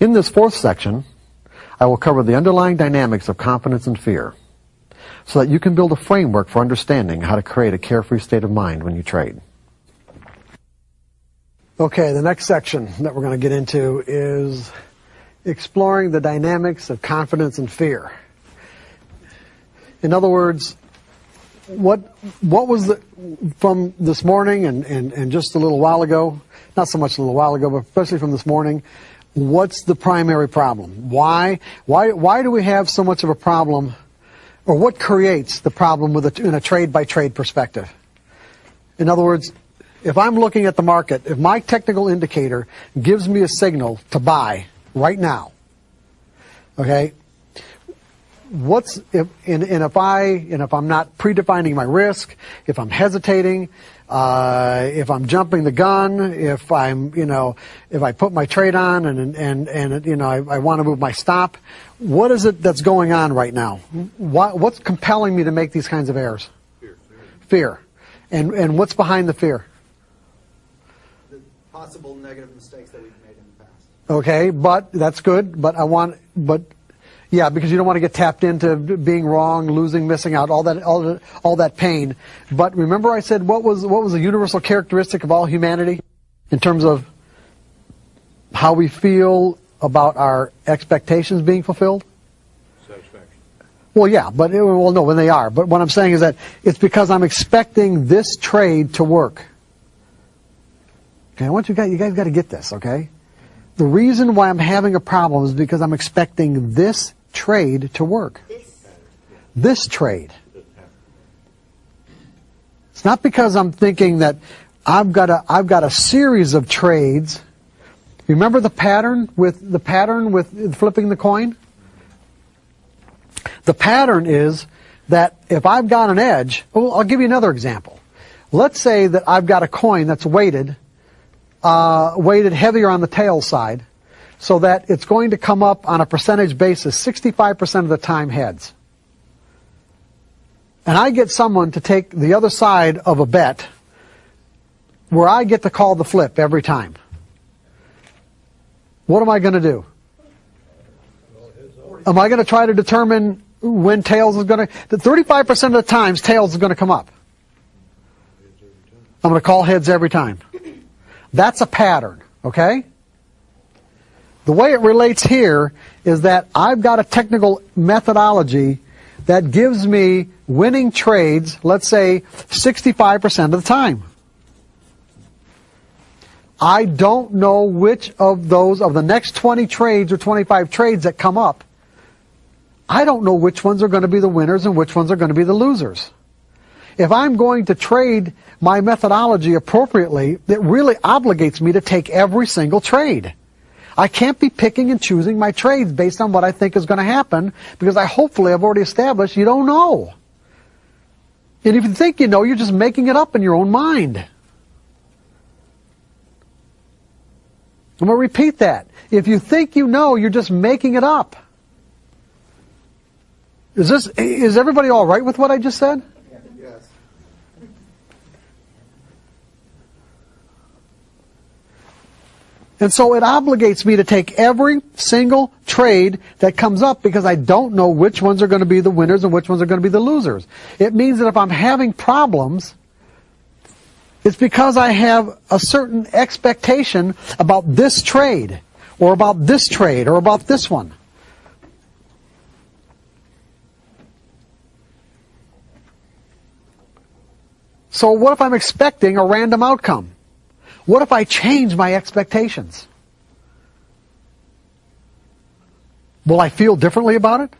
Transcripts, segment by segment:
In this fourth section, I will cover the underlying dynamics of confidence and fear so that you can build a framework for understanding how to create a carefree state of mind when you trade. Okay, the next section that we're going to get into is exploring the dynamics of confidence and fear. In other words, what what was the from this morning and, and, and just a little while ago, not so much a little while ago, but especially from this morning, what's the primary problem? Why why why do we have so much of a problem or what creates the problem with a, in a trade by trade perspective? In other words, if I'm looking at the market, if my technical indicator gives me a signal to buy right now, okay, what's if and, and if I and if I'm not predefining my risk, if I'm hesitating, uh, if I'm jumping the gun, if I'm you know if I put my trade on and and and you know I, I want to move my stop, what is it that's going on right now? What, what's compelling me to make these kinds of errors? Fear. Fear, and and what's behind the fear? The possible negative mistakes that we've made in the past. Okay, but that's good. But I want, but yeah, because you don't want to get tapped into being wrong, losing, missing out, all that, all, that, all that pain. But remember, I said what was what was a universal characteristic of all humanity in terms of how we feel about our expectations being fulfilled. Satisfaction. Well, yeah, but well, no, when they are. But what I'm saying is that it's because I'm expecting this trade to work. Okay, I want you guys, you guys got to get this, okay? The reason why I'm having a problem is because I'm expecting this trade to work. This trade. It's not because I'm thinking that I've got a I've got a series of trades. Remember the pattern with the pattern with flipping the coin? The pattern is that if I've got an edge, well, I'll give you another example. Let's say that I've got a coin that's weighted, uh, weighted heavier on the tail side, so that it's going to come up on a percentage basis 65% of the time heads. And I get someone to take the other side of a bet where I get to call the flip every time. What am I going to do? Am I going to try to determine when tails is going to, 35% of the times tails is going to come up. I'm going to call heads every time. That's a pattern, okay? The way it relates here is that I've got a technical methodology that gives me winning trades, let's say 65% of the time. I don't know which of those, of the next 20 trades or 25 trades that come up, I don't know which ones are going to be the winners and which ones are going to be the losers. If I'm going to trade my methodology appropriately, it really obligates me to take every single trade. I can't be picking and choosing my trades based on what I think is going to happen because I hopefully have already established you don't know. And if you think you know, you're just making it up in your own mind. I'm going to repeat that. If you think you know, you're just making it up. Is this, is everybody all right with what I just said? And so it obligates me to take every single trade that comes up because I don't know which ones are going to be the winners and which ones are going to be the losers. It means that if I'm having problems, it's because I have a certain expectation about this trade, or about this trade, or about this one. So what if I'm expecting a random outcome? What if I change my expectations? Will I feel differently about it?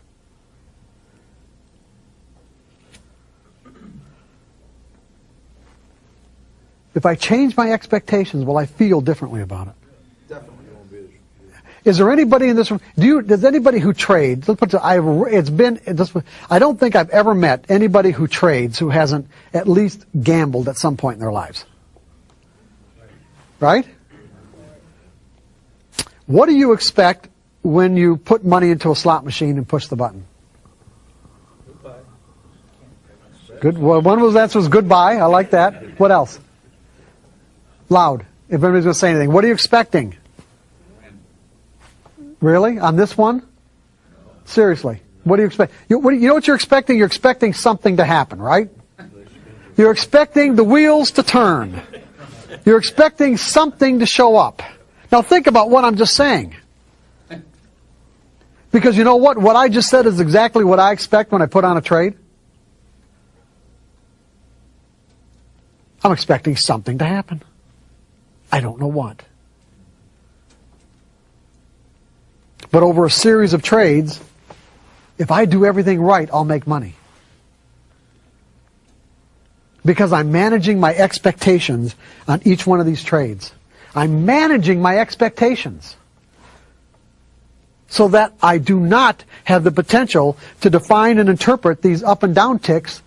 If I change my expectations, will I feel differently about it? Definitely. Is there anybody in this room? Do you? Does anybody who trades? Let's put. it- I've. It's been. This, I don't think I've ever met anybody who trades who hasn't at least gambled at some point in their lives. Right? What do you expect when you put money into a slot machine and push the button? Good. Well, one of those answers was goodbye. I like that. What else? Loud. If anybody's going to say anything. What are you expecting? Really? On this one? Seriously. What do you expect? You, what, you know what you're expecting? You're expecting something to happen, right? You're expecting the wheels to turn. You're expecting something to show up. Now think about what I'm just saying. Because you know what? What I just said is exactly what I expect when I put on a trade. I'm expecting something to happen. I don't know what. But over a series of trades, if I do everything right, I'll make money. Because I'm managing my expectations on each one of these trades. I'm managing my expectations so that I do not have the potential to define and interpret these up and down ticks,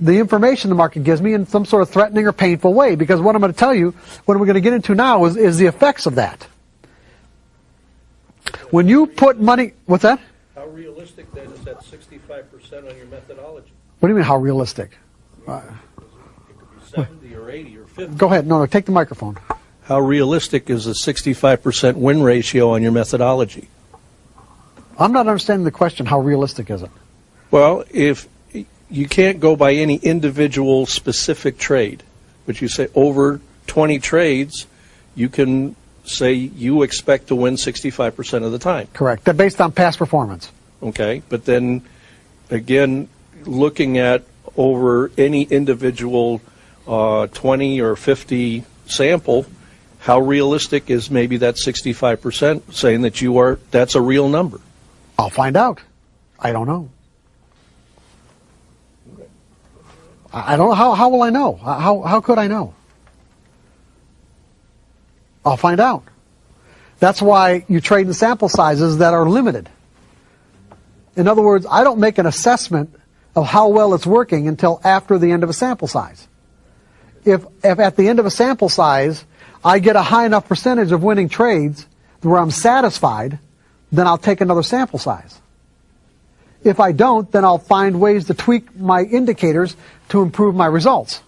the information the market gives me in some sort of threatening or painful way. Because what I'm going to tell you, what we're going to get into now is, is the effects of that. When you put money, what's that? How realistic then is that 65% on your methodology? What do you mean, how realistic? Uh, It could be 70 or 80 or 50. go ahead. No, no, take the microphone. How realistic is a 65% win ratio on your methodology? I'm not understanding the question. How realistic is it? Well, if you can't go by any individual specific trade, but you say over 20 trades, you can say you expect to win 65% of the time. Correct. They're based on past performance. Okay, but then again, looking at over any individual uh, 20 or 50 sample, how realistic is maybe that 65% saying that you are that's a real number? I'll find out. I don't know. I don't know. How, how will I know? How, how could I know? I'll find out. That's why you trade in sample sizes that are limited. In other words, I don't make an assessment of how well it's working until after the end of a sample size. If, if at the end of a sample size, I get a high enough percentage of winning trades where I'm satisfied, then I'll take another sample size. If I don't, then I'll find ways to tweak my indicators to improve my results.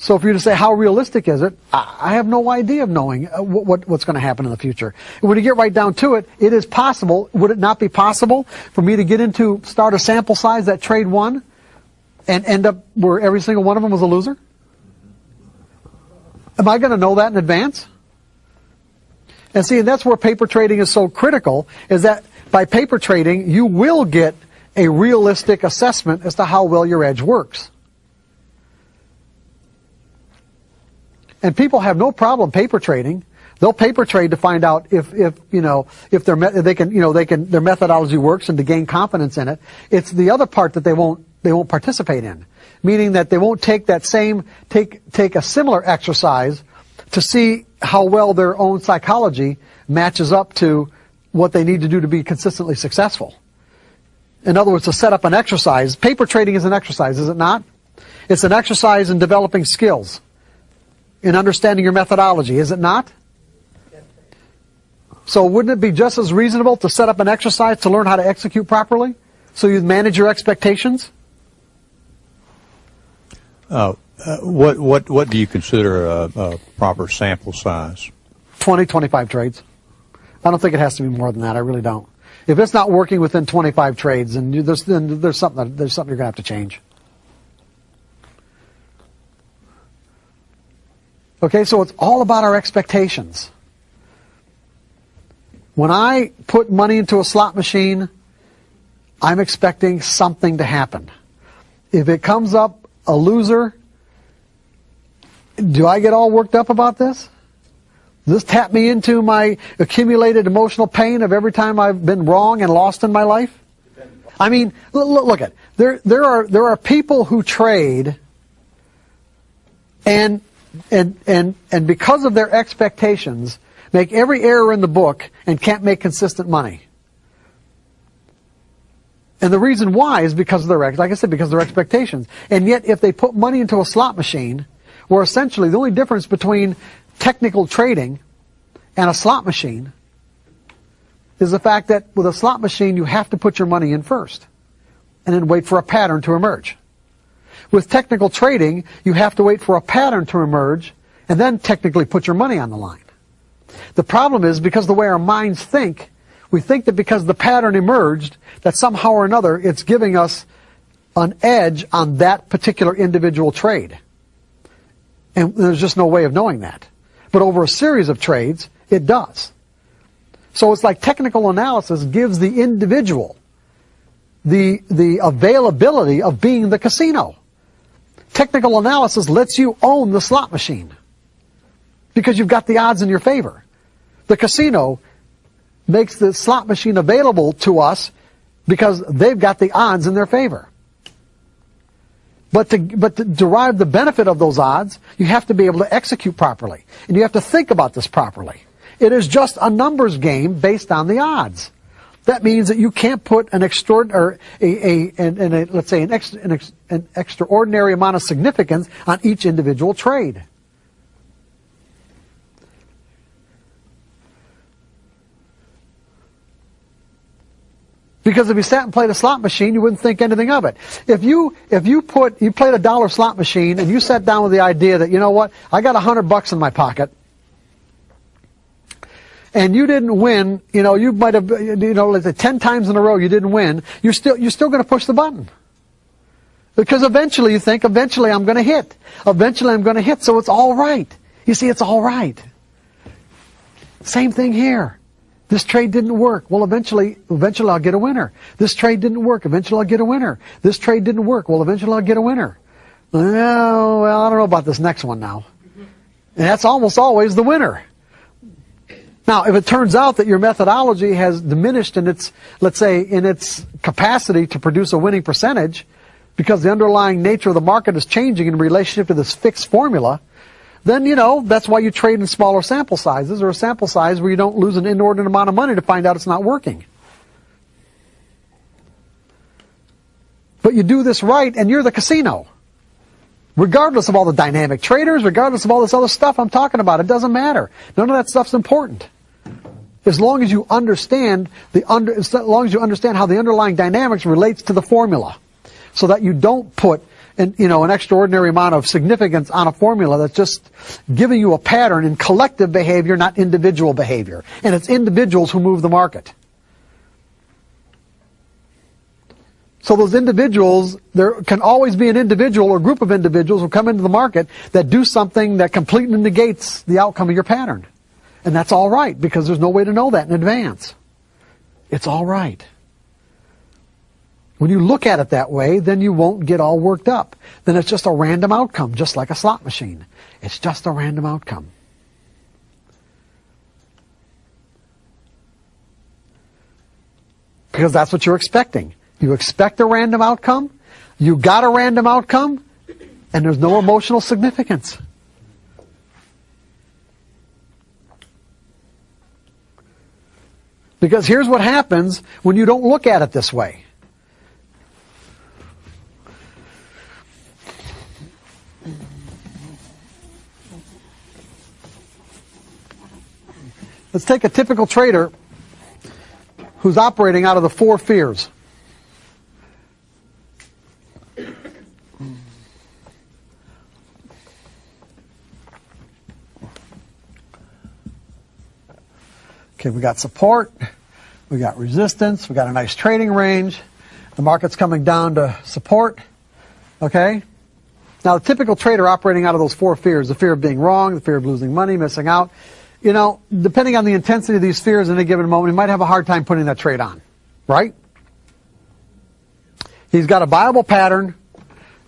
So if you're to say how realistic is it, I I have no idea of knowing uh, what, what, what's going to happen in the future. When you get right down to it, it is possible. Would it not be possible for me to get into start a sample size that trade one, and end up where every single one of them was a loser? Am I going to know that in advance? And see, and that's where paper trading is so critical, is that by paper trading, you will get a realistic assessment as to how well your edge works. And people have no problem paper trading. They'll paper trade to find out if, if you know, if their they can, you know, they can their methodology works and to gain confidence in it. It's the other part that they won't they won't participate in, meaning that they won't take that same take take a similar exercise to see how well their own psychology matches up to what they need to do to be consistently successful. In other words, to set up an exercise. Paper trading is an exercise, is it not? It's an exercise in developing skills, in understanding your methodology, is it not? So wouldn't it be just as reasonable to set up an exercise to learn how to execute properly? So you manage your expectations? Uh, uh, what what what do you consider a, a proper sample size? 20, 25 trades. I don't think it has to be more than that. I really don't. If it's not working within 25 trades, then, you, there's, then there's something there's something you're going to have to change. Okay, so it's all about our expectations. When I put money into a slot machine, I'm expecting something to happen. If it comes up a loser, do I get all worked up about this? Does this tap me into my accumulated emotional pain of every time I've been wrong and lost in my life? I mean, look, at there. There are there are people who trade, and and and and because of their expectations, make every error in the book and can't make consistent money. And the reason why is because of their like I said, because of their expectations. And yet, if they put money into a slot machine, where essentially the only difference between technical trading and a slot machine is the fact that with a slot machine you have to put your money in first and then wait for a pattern to emerge. With technical trading, you have to wait for a pattern to emerge and then technically put your money on the line. The problem is because the way our minds think, we think that because the pattern emerged, that somehow or another it's giving us an edge on that particular individual trade. And there's just no way of knowing that. But over a series of trades, it does. So it's like technical analysis gives the individual the, the availability of being the casino. Technical analysis lets you own the slot machine because you've got the odds in your favor. The casino makes the slot machine available to us because they've got the odds in their favor. But to, but to derive the benefit of those odds, you have to be able to execute properly. And you have to think about this properly. It is just a numbers game based on the odds. That means that you can't put an extraordinary, a, a, a, let's say an, ex, an, ex, an extraordinary amount of significance on each individual trade. Because if you sat and played a slot machine, you wouldn't think anything of it. If you if you put you played a dollar slot machine and you sat down with the idea that you know what I got a hundred bucks in my pocket, and you didn't win, you know you might have you know say ten times in a row you didn't win, you're still you're still going to push the button. Because eventually you think, eventually I'm going to hit. Eventually I'm going to hit, so it's all right. You see, it's all right. Same thing here. This trade didn't work. Well, eventually, eventually I'll get a winner. This trade didn't work. Eventually I'll get a winner. This trade didn't work. Well, eventually I'll get a winner. Well, well, I don't know about this next one now. And that's almost always the winner. Now, if it turns out that your methodology has diminished in its, let's say, in its capacity to produce a winning percentage, because the underlying nature of the market is changing in relationship to this fixed formula, then you know that's why you trade in smaller sample sizes or a sample size where you don't lose an inordinate amount of money to find out it's not working. But you do this right and you're the casino. Regardless of all the dynamic traders, regardless of all this other stuff I'm talking about, it doesn't matter. None of that stuff's important. As long as you understand the under, as long as you understand how the underlying dynamics relates to the formula, so that you don't put an, you know, an extraordinary amount of significance on a formula that's just giving you a pattern in collective behavior, not individual behavior. And it's individuals who move the market. So those individuals, there can always be an individual or group of individuals who come into the market that do something that completely negates the outcome of your pattern. And that's all right because there's no way to know that in advance. It's all right. When you look at it that way, then you won't get all worked up. Then it's just a random outcome, just like a slot machine. It's just a random outcome. Because that's what you're expecting. You expect a random outcome, you got a random outcome, and there's no emotional significance. Because here's what happens when you don't look at it this way. Let's take a typical trader who's operating out of the four fears. Okay, we got support, we got resistance, we got a nice trading range. The market's coming down to support. Okay? Now, the typical trader operating out of those four fears the fear of being wrong, the fear of losing money, missing out you know, depending on the intensity of these fears in a given moment, he might have a hard time putting that trade on. Right? He's got a viable pattern.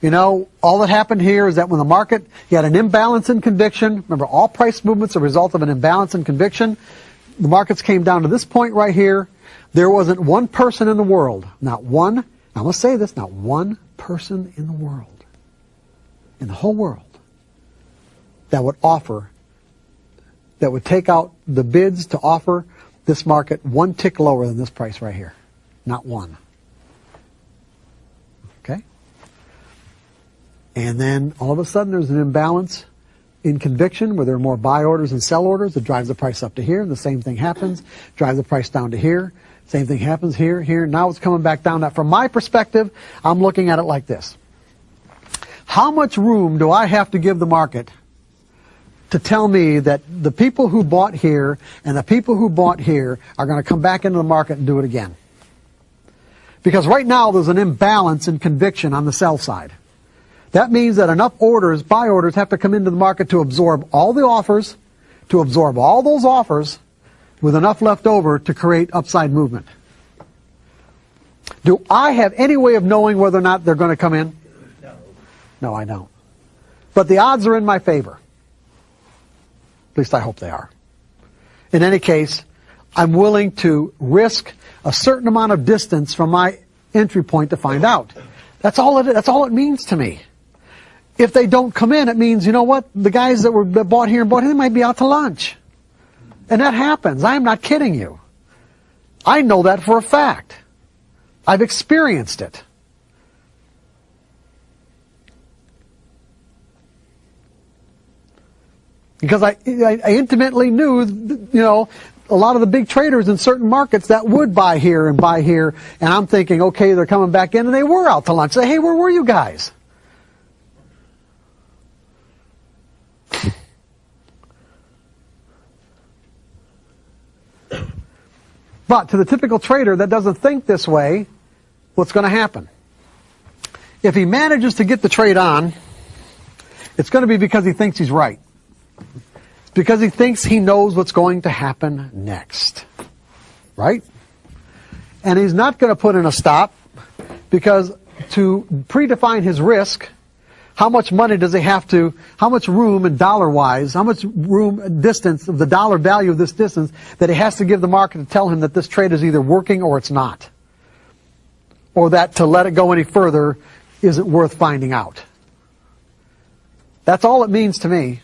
You know, all that happened here is that when the market, he had an imbalance in conviction. Remember, all price movements are a result of an imbalance in conviction. The markets came down to this point right here. There wasn't one person in the world, not one, I'm going to say this, not one person in the world, in the whole world, that would offer that would take out the bids to offer this market one tick lower than this price right here. Not one. Okay? And then all of a sudden there's an imbalance in conviction where there are more buy orders and sell orders that drives the price up to here. And the same thing happens, drives the price down to here. Same thing happens here, here. Now it's coming back down. Now from my perspective, I'm looking at it like this. How much room do I have to give the market to tell me that the people who bought here and the people who bought here are going to come back into the market and do it again. Because right now there's an imbalance in conviction on the sell side. That means that enough orders, buy orders, have to come into the market to absorb all the offers, to absorb all those offers, with enough left over to create upside movement. Do I have any way of knowing whether or not they're going to come in? No. No, I don't. But the odds are in my favor. At least I hope they are. In any case, I'm willing to risk a certain amount of distance from my entry point to find out. That's all it, that's all it means to me. If they don't come in, it means, you know what, the guys that were that bought here and bought here, they might be out to lunch. And that happens. I am not kidding you. I know that for a fact. I've experienced it. Because I, I, I intimately knew, you know, a lot of the big traders in certain markets that would buy here and buy here, and I'm thinking, okay, they're coming back in, and they were out to lunch. Say, hey, where were you guys? But to the typical trader that doesn't think this way, what's going to happen? If he manages to get the trade on, it's going to be because he thinks he's right. Because he thinks he knows what's going to happen next. Right? And he's not going to put in a stop because to predefine his risk, how much money does he have to, how much room and dollar wise, how much room, distance of the dollar value of this distance that he has to give the market to tell him that this trade is either working or it's not. Or that to let it go any further isn't worth finding out. That's all it means to me.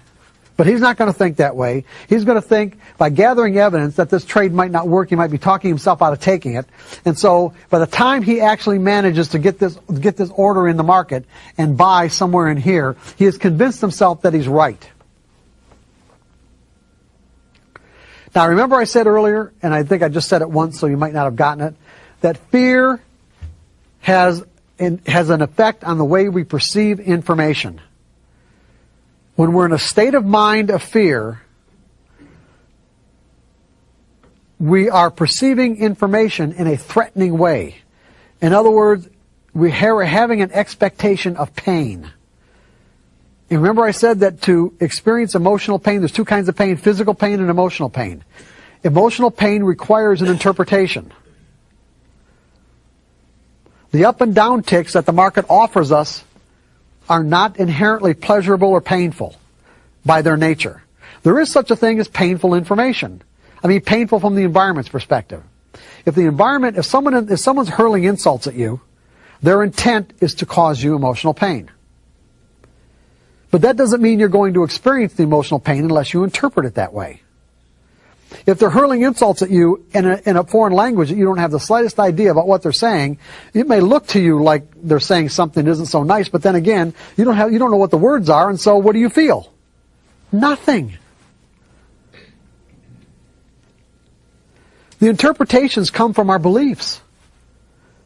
But he's not going to think that way. He's going to think by gathering evidence that this trade might not work, he might be talking himself out of taking it. And so by the time he actually manages to get this, get this order in the market and buy somewhere in here, he has convinced himself that he's right. Now remember I said earlier, and I think I just said it once so you might not have gotten it, that fear has, has an effect on the way we perceive information. When we're in a state of mind of fear, we are perceiving information in a threatening way. In other words, we are having an expectation of pain. And remember I said that to experience emotional pain, there's two kinds of pain, physical pain and emotional pain. Emotional pain requires an interpretation. The up and down ticks that the market offers us are not inherently pleasurable or painful by their nature. There is such a thing as painful information. I mean, painful from the environment's perspective. If the environment, if someone, if someone's hurling insults at you, their intent is to cause you emotional pain. But that doesn't mean you're going to experience the emotional pain unless you interpret it that way. If they're hurling insults at you in a, in a foreign language that you don't have the slightest idea about what they're saying, it may look to you like they're saying something that isn't so nice, but then again, you don't have, you don't know what the words are, and so what do you feel? Nothing. The interpretations come from our beliefs.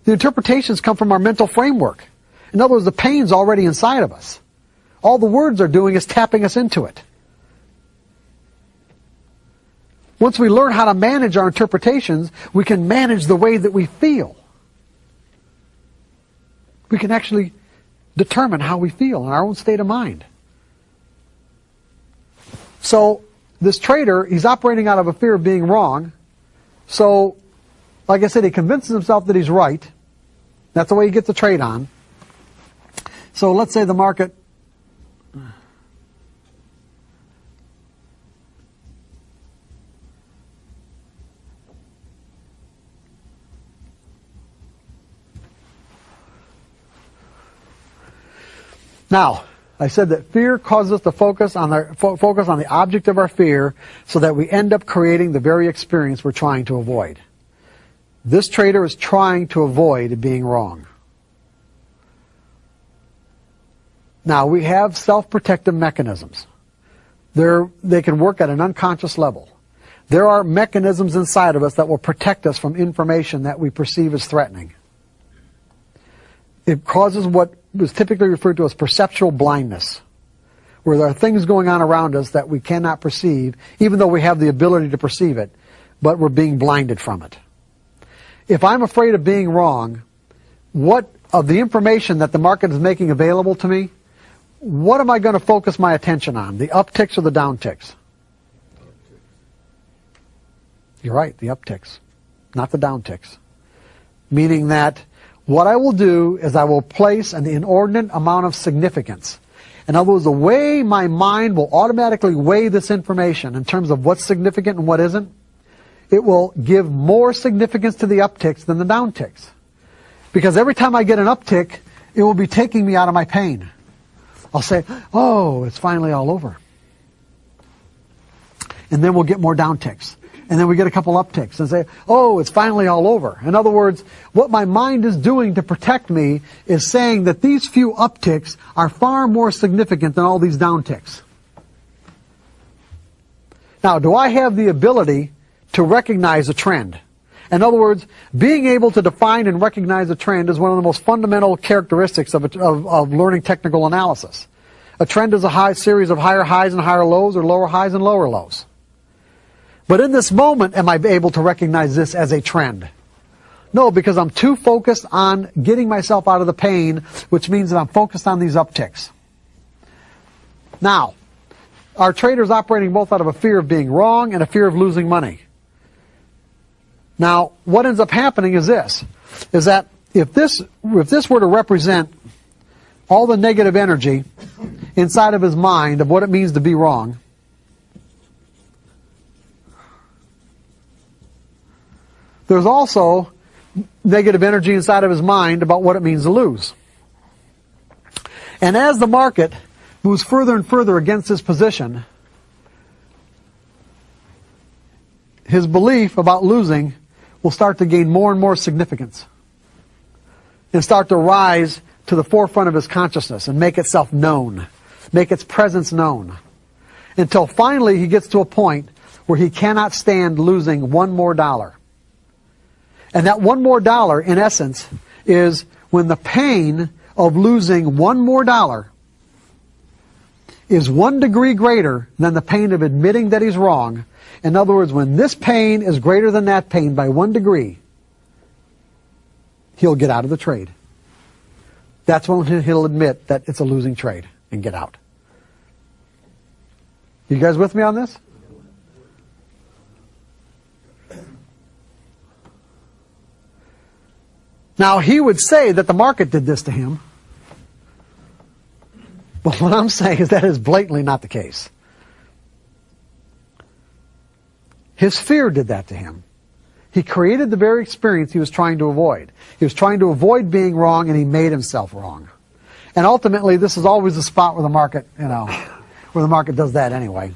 The interpretations come from our mental framework. In other words, the pain's already inside of us. All the words are doing is tapping us into it. Once we learn how to manage our interpretations, we can manage the way that we feel. We can actually determine how we feel in our own state of mind. So this trader, he's operating out of a fear of being wrong. So, like I said, he convinces himself that he's right. That's the way he gets the trade on. So let's say the market Now, I said that fear causes us to focus on the fo- focus on the object of our fear, so that we end up creating the very experience we're trying to avoid. This trader is trying to avoid being wrong. Now we have self-protective mechanisms. They're, they can work at an unconscious level. There are mechanisms inside of us that will protect us from information that we perceive as threatening. It causes what was typically referred to as perceptual blindness. where there are things going on around us that we cannot perceive, even though we have the ability to perceive it, but we're being blinded from it. If I'm afraid of being wrong, what of the information that the market is making available to me, what am I going to focus my attention on? The upticks or the downticks? You're right, the upticks, not the downticks. Meaning that what I will do is I will place an inordinate amount of significance. In other words, the way my mind will automatically weigh this information in terms of what's significant and what isn't, it will give more significance to the upticks than the downticks. Because every time I get an uptick, it will be taking me out of my pain. I'll say, oh, it's finally all over. And then we'll get more downticks. And then we get a couple upticks and say, oh, it's finally all over. In other words, what my mind is doing to protect me is saying that these few upticks are far more significant than all these downticks. Now, do I have the ability to recognize a trend? In other words, being able to define and recognize a trend is one of the most fundamental characteristics of, of, of learning technical analysis. A trend is a high series of higher highs and higher lows or lower highs and lower lows. But in this moment, am I able to recognize this as a trend? No, because I'm too focused on getting myself out of the pain, which means that I'm focused on these upticks. Now, our traders operating both out of a fear of being wrong and a fear of losing money. Now, what ends up happening is this, is that if this, if this were to represent all the negative energy inside of his mind of what it means to be wrong, there's also negative energy inside of his mind about what it means to lose. And as the market moves further and further against his position, his belief about losing will start to gain more and more significance and start to rise to the forefront of his consciousness and make itself known, make its presence known, until finally he gets to a point where he cannot stand losing one more dollar. And that one more dollar, in essence, is when the pain of losing one more dollar is one degree greater than the pain of admitting that he's wrong. In other words, when this pain is greater than that pain by one degree, he'll get out of the trade. That's when he'll admit that it's a losing trade and get out. You guys with me on this? Now, he would say that the market did this to him. But what I'm saying is that is blatantly not the case. His fear did that to him. He created the very experience he was trying to avoid. He was trying to avoid being wrong and he made himself wrong. And ultimately, this is always the spot where the market, you know, where the market does that anyway.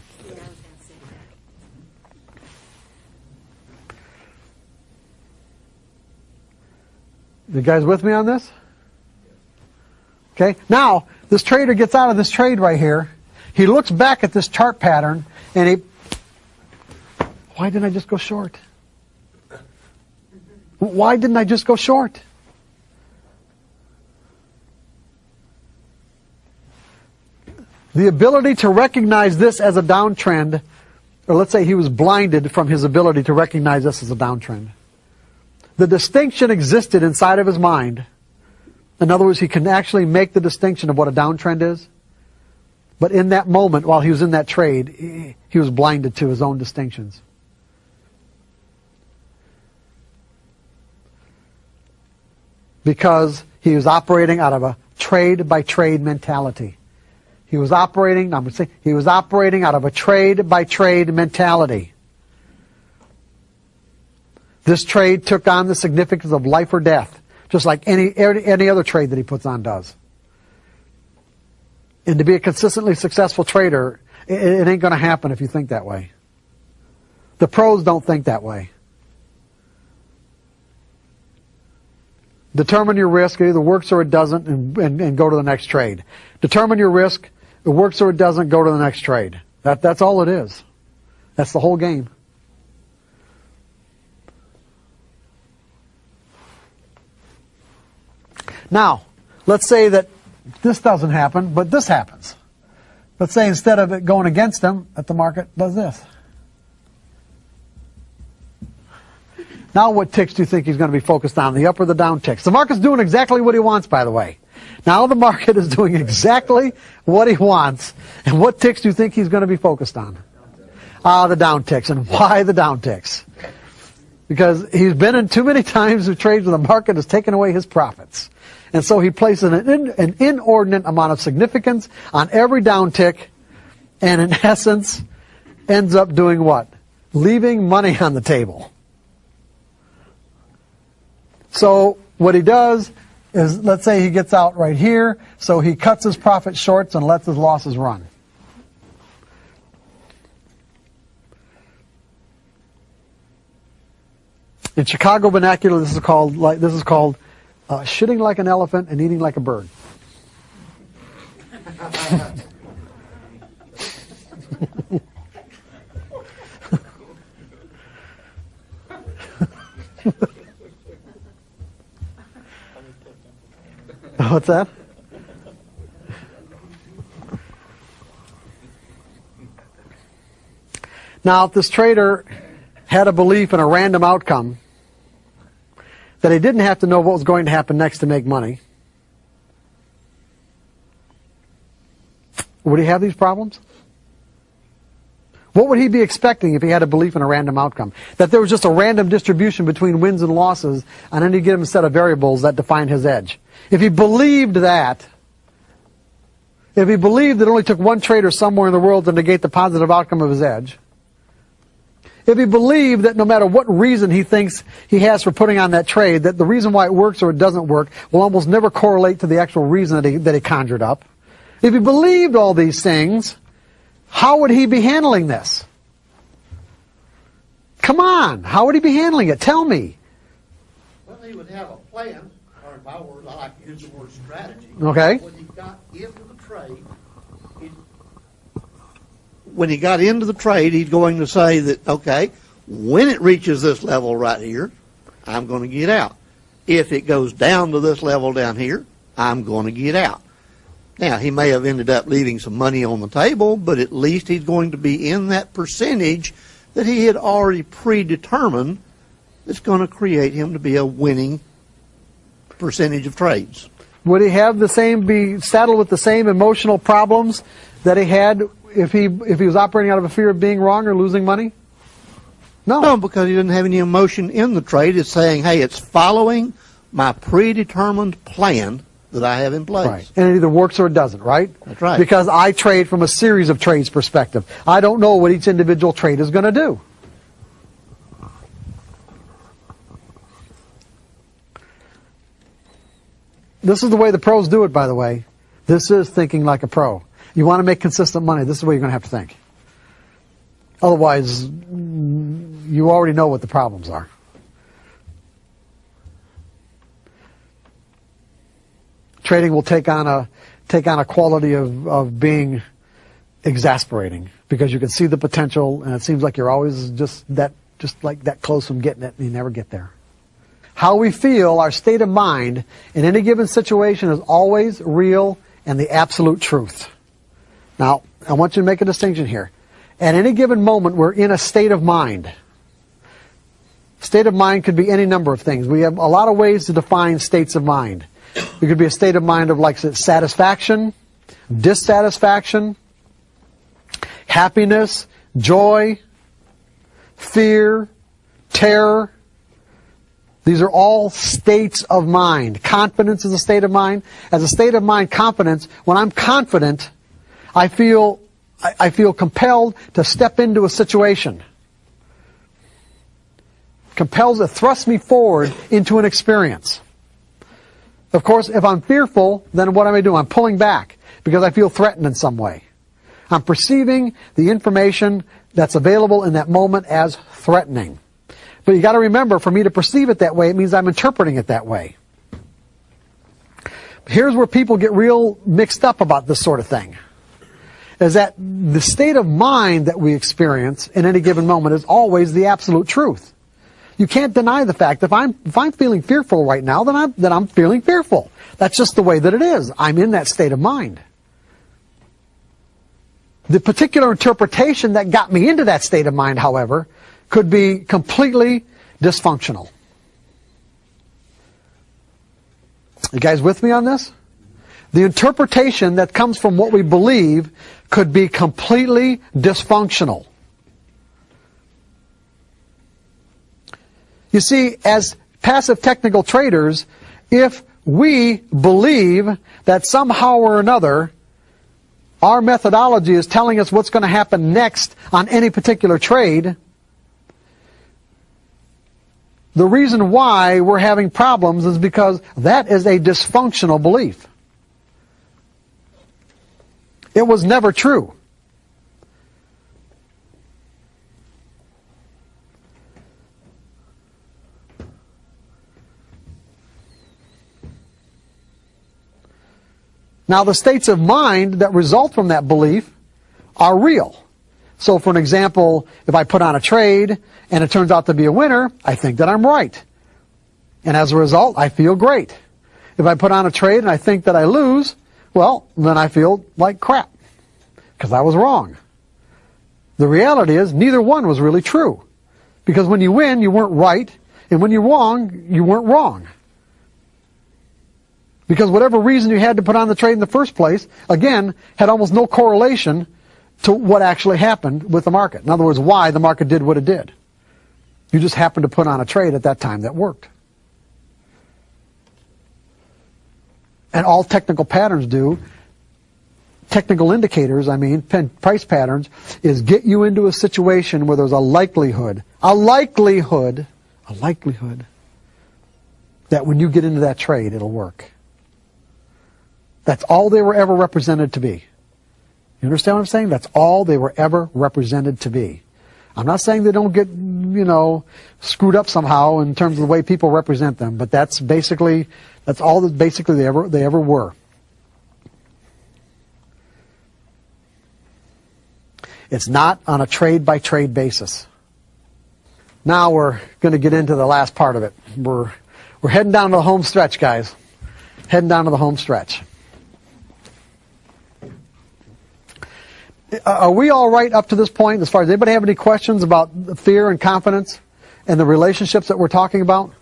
You guys with me on this? Okay. Now, this trader gets out of this trade right here. He looks back at this chart pattern and he, why didn't I just go short? Why didn't I just go short? The ability to recognize this as a downtrend, or let's say he was blinded from his ability to recognize this as a downtrend. The distinction existed inside of his mind. In other words, he can actually make the distinction of what a downtrend is. But in that moment, while he was in that trade, he was blinded to his own distinctions. Because he was operating out of a trade by trade mentality. He was operating, I'm saying, he was operating out of a trade by trade mentality. This trade took on the significance of life or death, just like any, any other trade that he puts on does. And to be a consistently successful trader, it, it ain't going to happen if you think that way. The pros don't think that way. Determine your risk, it either works or it doesn't, and, and, and, go to the next trade. Determine your risk, it works or it doesn't, go to the next trade. That, that's all it is. That's the whole game. Now, let's say that this doesn't happen, but this happens. Let's say instead of it going against them, that the market does this. Now what ticks do you think he's going to be focused on, the up or the down ticks? The market's doing exactly what he wants, by the way. Now the market is doing exactly what he wants. And what ticks do you think he's going to be focused on? Ah, the down ticks. And why the down ticks? Because he's been in too many times of trades where the market has taken away his profits. And so he places an, in, an inordinate amount of significance on every down tick and in essence ends up doing what? Leaving money on the table. So what he does is, let's say he gets out right here, so he cuts his profit shorts and lets his losses run. In Chicago vernacular, this is called like this is called uh, shitting like an elephant and eating like a bird. What's that? Now, if this trader had a belief in a random outcome, that he didn't have to know what was going to happen next to make money, would he have these problems? What would he be expecting if he had a belief in a random outcome? That there was just a random distribution between wins and losses on any given set of variables that defined his edge. If he believed that, if he believed that it only took one trader somewhere in the world to negate the positive outcome of his edge, if he believed that no matter what reason he thinks he has for putting on that trade, that the reason why it works or it doesn't work will almost never correlate to the actual reason that he, that he conjured up, if he believed all these things, how would he be handling this? Come on, how would he be handling it? Tell me. Well, he would have a plan, or if I were, I like to use the word strategy. Okay. He got the trade, he, when he got into the trade, he's going to say that, okay, when it reaches this level right here, I'm going to get out. If it goes down to this level down here, I'm going to get out. Now, he may have ended up leaving some money on the table, but at least he's going to be in that percentage that he had already predetermined that's going to create him to be a winning percentage of trades. Would he have the same, be saddled with the same emotional problems that he had if he, if he was operating out of a fear of being wrong or losing money? No. No, because he didn't have any emotion in the trade. It's saying, hey, it's following my predetermined plan that I have in place. Right. And it either works or it doesn't, right? That's right. Because I trade from a series of trades perspective. I don't know what each individual trade is going to do. This is the way the pros do it, by the way. This is thinking like a pro. You want to make consistent money, this is what you're going to have to think. Otherwise, you already know what the problems are. trading will take on a take on a quality of, of being exasperating because you can see the potential and it seems like you're always just that just like that close from getting it and you never get there. How we feel, our state of mind in any given situation is always real and the absolute truth. Now, I want you to make a distinction here. At any given moment, we're in a state of mind. State of mind could be any number of things. We have a lot of ways to define states of mind. It could be a state of mind of like satisfaction, dissatisfaction, happiness, joy, fear, terror. These are all states of mind. Confidence is a state of mind. As a state of mind, confidence, when I'm confident, I feel, I feel compelled to step into a situation. Compels to thrust me forward into an experience. Of course, if I'm fearful, then what am I doing? I'm pulling back because I feel threatened in some way. I'm perceiving the information that's available in that moment as threatening. But you gotta remember, for me to perceive it that way, it means I'm interpreting it that way. Here's where people get real mixed up about this sort of thing. Is that the state of mind that we experience in any given moment is always the absolute truth. You can't deny the fact if I'm if I'm feeling fearful right now, then I'm then I'm feeling fearful. That's just the way that it is. I'm in that state of mind. The particular interpretation that got me into that state of mind, however, could be completely dysfunctional. You guys with me on this? The interpretation that comes from what we believe could be completely dysfunctional. You see, as passive technical traders, if we believe that somehow or another our methodology is telling us what's going to happen next on any particular trade, the reason why we're having problems is because that is a dysfunctional belief. It was never true. Now, the states of mind that result from that belief are real. So, for an example, if I put on a trade and it turns out to be a winner, I think that I'm right. And as a result, I feel great. If I put on a trade and I think that I lose, well, then I feel like crap because I was wrong. The reality is neither one was really true because when you win, you weren't right, and when you're wrong, you weren't wrong. Because whatever reason you had to put on the trade in the first place, again, had almost no correlation to what actually happened with the market. In other words, why the market did what it did. You just happened to put on a trade at that time that worked. And all technical patterns do, technical indicators, I mean, price patterns, is get you into a situation where there's a likelihood, a likelihood, a likelihood that when you get into that trade, it'll work. That's all they were ever represented to be. You understand what I'm saying? That's all they were ever represented to be. I'm not saying they don't get, you know, screwed up somehow in terms of the way people represent them, but that's basically, that's all that basically they ever, they ever were. It's not on a trade by trade basis. Now we're going to get into the last part of it. We're, we're heading down to the home stretch, guys. Heading down to the home stretch. Uh, are we all right up to this point as far as anybody have any questions about fear and confidence and the relationships that we're talking about?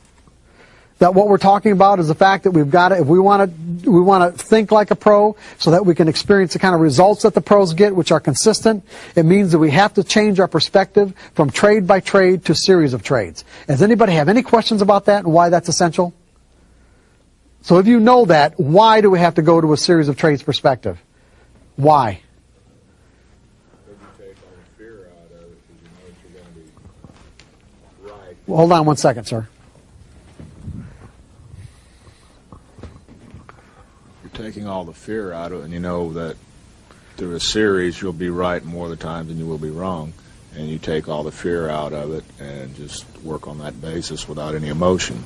That what we're talking about is the fact that we've got to, if we want to, we want to think like a pro so that we can experience the kind of results that the pros get, which are consistent. It means that we have to change our perspective from trade by trade to series of trades. Does anybody have any questions about that and why that's essential? So if you know that, why do we have to go to a series of trades perspective? Why? Hold on one second, sir. You're taking all the fear out of it, and you know that through a series you'll be right more of the times than you will be wrong. And you take all the fear out of it and just work on that basis without any emotion.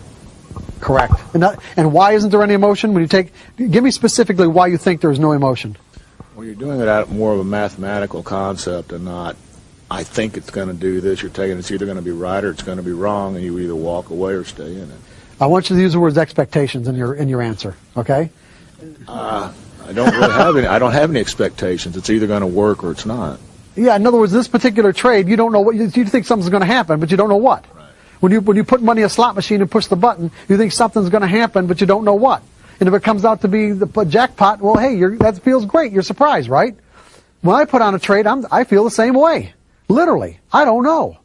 Correct. And, that, and why isn't there any emotion when you take? Give me specifically why you think there's no emotion. Well, you're doing it out more of a mathematical concept and not I think it's going to do this. You're taking it's either going to be right or it's going to be wrong, and you either walk away or stay in it. I want you to use the words expectations in your in your answer. Okay. Uh, I don't really have any. I don't have any expectations. It's either going to work or it's not. Yeah. In other words, this particular trade, you don't know what you, you think something's going to happen, but you don't know what. Right. When you when you put money in a slot machine and push the button, you think something's going to happen, but you don't know what. And if it comes out to be the jackpot, well, hey, that feels great. You're surprised, right? When I put on a trade, I'm, I feel the same way. Literally. I don't know.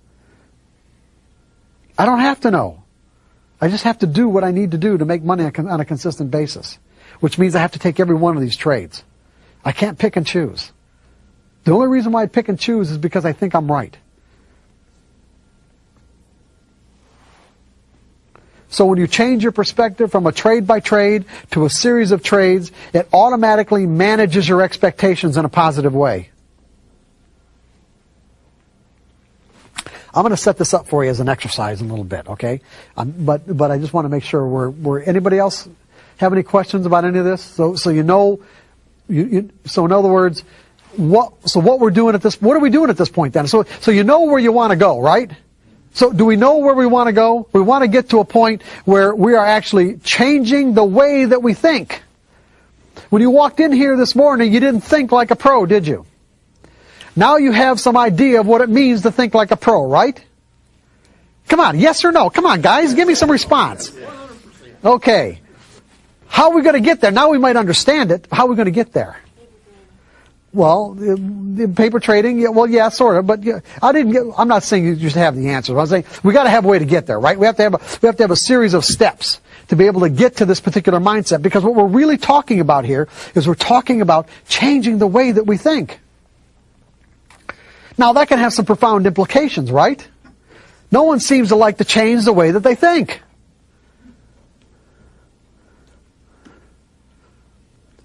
I don't have to know. I just have to do what I need to do to make money on a consistent basis, which means I have to take every one of these trades. I can't pick and choose. The only reason why I pick and choose is because I think I'm right. So when you change your perspective from a trade by trade to a series of trades, it automatically manages your expectations in a positive way. I'm going to set this up for you as an exercise in a little bit, okay? Um, but but I just want to make sure we're we're anybody else have any questions about any of this? So so you know, you, you, so in other words, what so what we're doing at this what are we doing at this point then? So so you know where you want to go, right? So do we know where we want to go? We want to get to a point where we are actually changing the way that we think. When you walked in here this morning, you didn't think like a pro, did you? Now you have some idea of what it means to think like a pro, right? Come on, yes or no? Come on, guys, give me some response. Okay. How are we going to get there? Now we might understand it. How are we going to get there? Well, paper trading, well, yeah, sort of, but I didn't get, I'm not saying you just have the answers. I'm saying we got to have a way to get there, right? We have to have a, we have to have a series of steps to be able to get to this particular mindset because what we're really talking about here is we're talking about changing the way that we think. Now that can have some profound implications, right? No one seems to like to change the way that they think.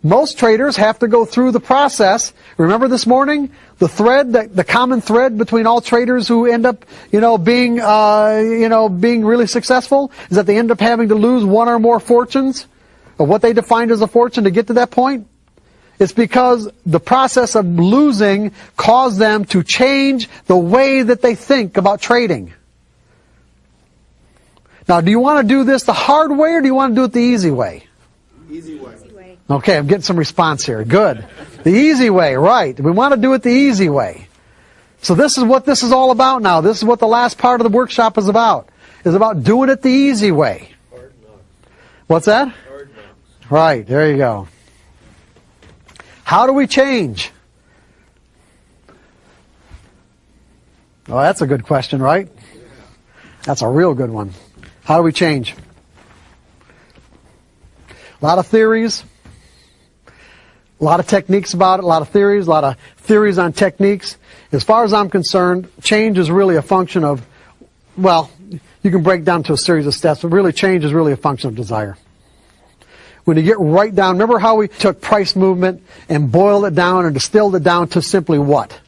Most traders have to go through the process. Remember this morning, the thread, the, the common thread between all traders who end up, you know, being, uh, you know, being really successful is that they end up having to lose one or more fortunes, of what they defined as a fortune to get to that point. It's because the process of losing caused them to change the way that they think about trading. Now, do you want to do this the hard way or do you want to do it the easy way? Easy way. Okay, I'm getting some response here. Good. The easy way, right. We want to do it the easy way. So this is what this is all about now. This is what the last part of the workshop is about. Is about doing it the easy way. What's that? Right, there you go. How do we change? Oh, that's a good question, right? That's a real good one. How do we change? A lot of theories, a lot of techniques about it, a lot of theories, a lot of theories on techniques. As far as I'm concerned, change is really a function of, well, you can break down to a series of steps, but really change is really a function of desire. When you get right down, remember how we took price movement and boiled it down and distilled it down to simply what?